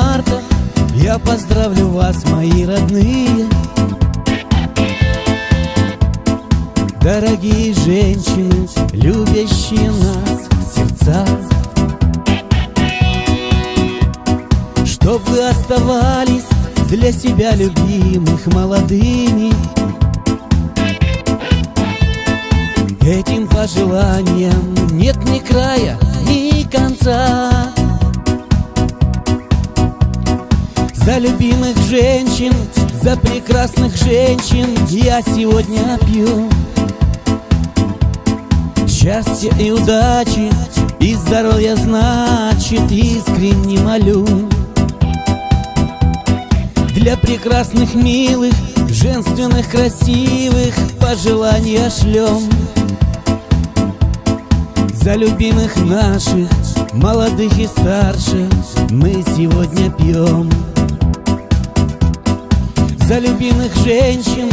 8 марта. Я поздравлю вас, мои родные. Дорогие женщины, любящие нас в сердцах Чтоб вы оставались для себя любимых молодыми. Этим пожеланиям нет ни края, ни конца женщин, за прекрасных женщин Я сегодня пью. Счастья и удачи, и здоровья, значит, искренне молю. Для прекрасных, милых, женственных, красивых Пожелания шлем. За любимых наших, молодых и старших Мы сегодня пьем За любимых женщин,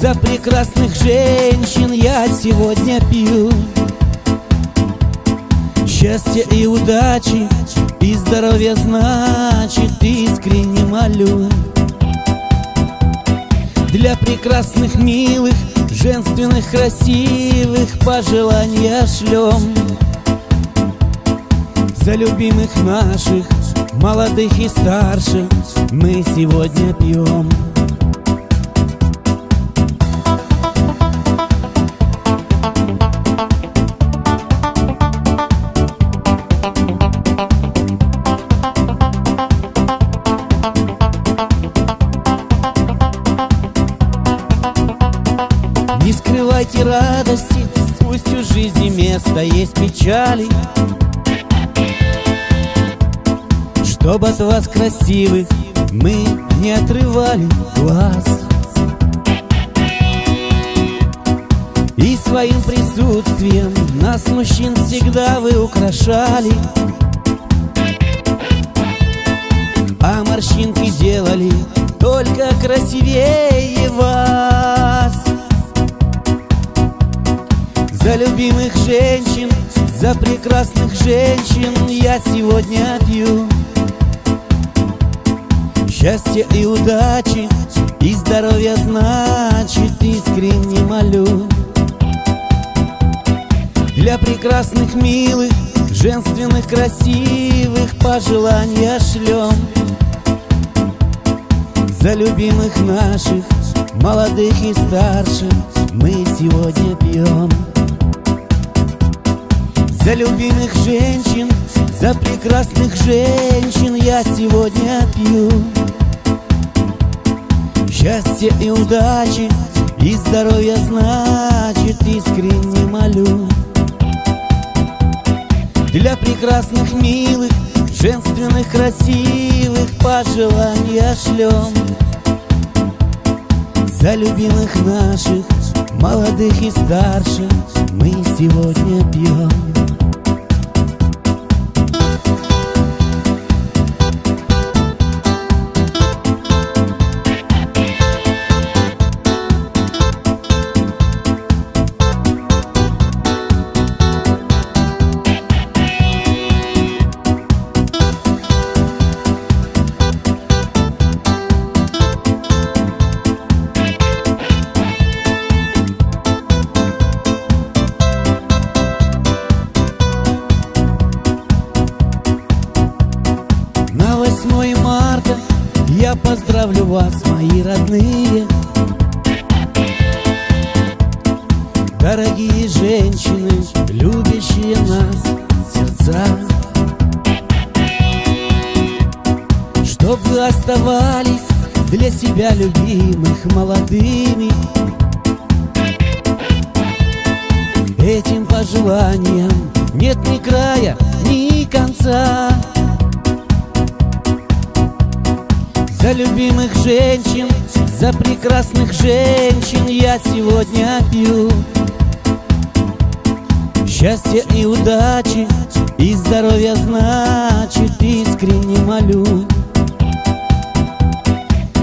за прекрасных женщин Я сегодня пью. Счастья и удачи, и здоровья, значит, искренне молю. Для прекрасных, милых, женственных, красивых Пожелания шлем. За любимых наших, молодых и старших Мы сегодня пьем Скрывайте радости, пусть у жизни место есть печали. Чтоб от вас красивых мы не отрывали глаз. И своим присутствием нас, мужчин, всегда вы украшали. А морщинки делали только красивее вас За любимых женщин, за прекрасных женщин Я сегодня пью. Счастья и удачи, и здоровья, значит, искренне молю. Для прекрасных, милых, женственных, красивых Пожелания шлем. За любимых наших, молодых и старших Мы сегодня пьем За любимых женщин, за прекрасных женщин Я сегодня пью. Счастья и удачи, и здоровья, значит, искренне молю. Для прекрасных, милых, женственных, красивых Пожелания шлем. За любимых наших, молодых и старших Мы сегодня пьем вас, мои родные. Дорогие женщины, любящие нас в сердцах Чтоб вы оставались для себя любимых молодыми. Этим пожеланиям нет ни края, ни конца За любимых женщин, за прекрасных женщин Я сегодня пью. Счастья и удачи, и здоровья, значит, искренне молю.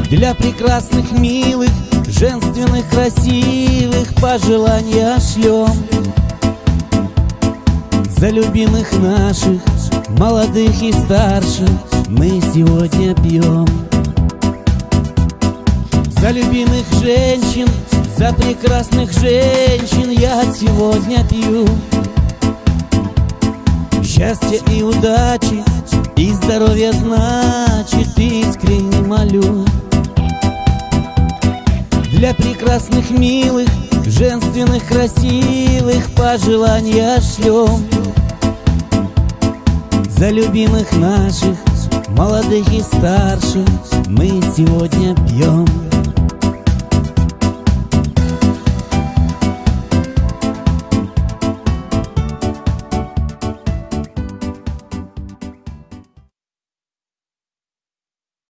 Для прекрасных, милых, женственных, красивых Пожелания шлем. За любимых наших, молодых и старших мы сегодня пьем За любимых женщин, за прекрасных женщин я сегодня пью. Счастья и удачи, и здоровья значит искренне молю. Для прекрасных, милых, женственных, красивых пожелания шлем За любимых наших, молодых и старших мы сегодня пьем